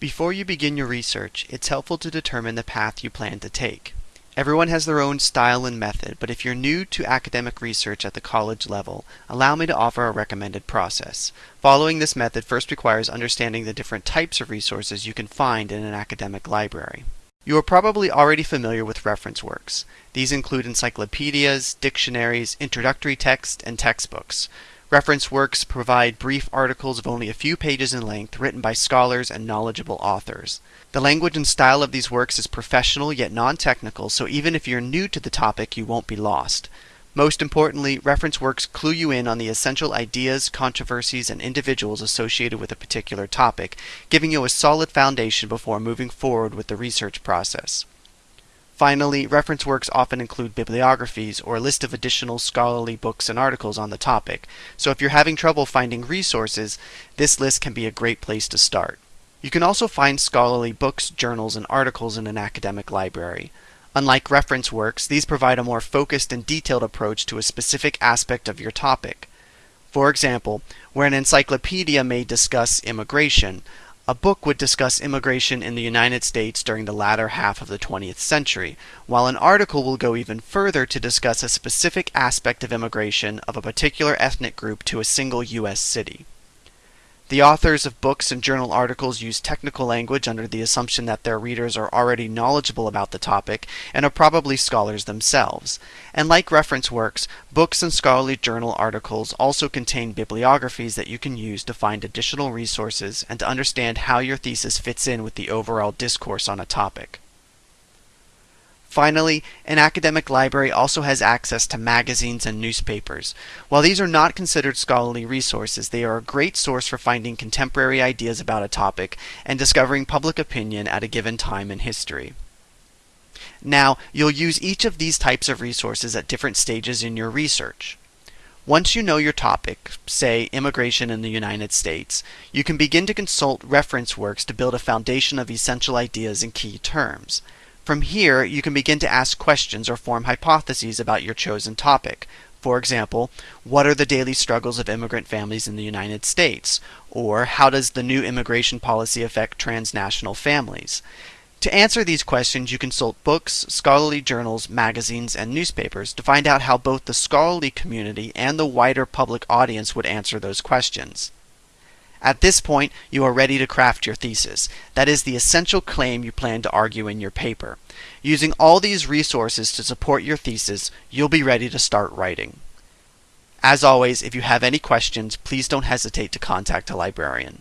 Before you begin your research, it's helpful to determine the path you plan to take. Everyone has their own style and method, but if you're new to academic research at the college level, allow me to offer a recommended process. Following this method first requires understanding the different types of resources you can find in an academic library. You are probably already familiar with reference works. These include encyclopedias, dictionaries, introductory texts, and textbooks. Reference works provide brief articles of only a few pages in length written by scholars and knowledgeable authors. The language and style of these works is professional yet non-technical, so even if you're new to the topic, you won't be lost. Most importantly, reference works clue you in on the essential ideas, controversies, and individuals associated with a particular topic, giving you a solid foundation before moving forward with the research process. Finally, reference works often include bibliographies or a list of additional scholarly books and articles on the topic, so if you're having trouble finding resources, this list can be a great place to start. You can also find scholarly books, journals, and articles in an academic library. Unlike reference works, these provide a more focused and detailed approach to a specific aspect of your topic. For example, where an encyclopedia may discuss immigration, a book would discuss immigration in the United States during the latter half of the 20th century, while an article will go even further to discuss a specific aspect of immigration of a particular ethnic group to a single U.S. city. The authors of books and journal articles use technical language under the assumption that their readers are already knowledgeable about the topic and are probably scholars themselves. And like reference works, books and scholarly journal articles also contain bibliographies that you can use to find additional resources and to understand how your thesis fits in with the overall discourse on a topic. Finally, an academic library also has access to magazines and newspapers. While these are not considered scholarly resources, they are a great source for finding contemporary ideas about a topic and discovering public opinion at a given time in history. Now, you'll use each of these types of resources at different stages in your research. Once you know your topic, say immigration in the United States, you can begin to consult reference works to build a foundation of essential ideas and key terms. From here, you can begin to ask questions or form hypotheses about your chosen topic. For example, what are the daily struggles of immigrant families in the United States? Or how does the new immigration policy affect transnational families? To answer these questions, you consult books, scholarly journals, magazines, and newspapers to find out how both the scholarly community and the wider public audience would answer those questions. At this point, you are ready to craft your thesis. That is the essential claim you plan to argue in your paper. Using all these resources to support your thesis, you'll be ready to start writing. As always, if you have any questions, please don't hesitate to contact a librarian.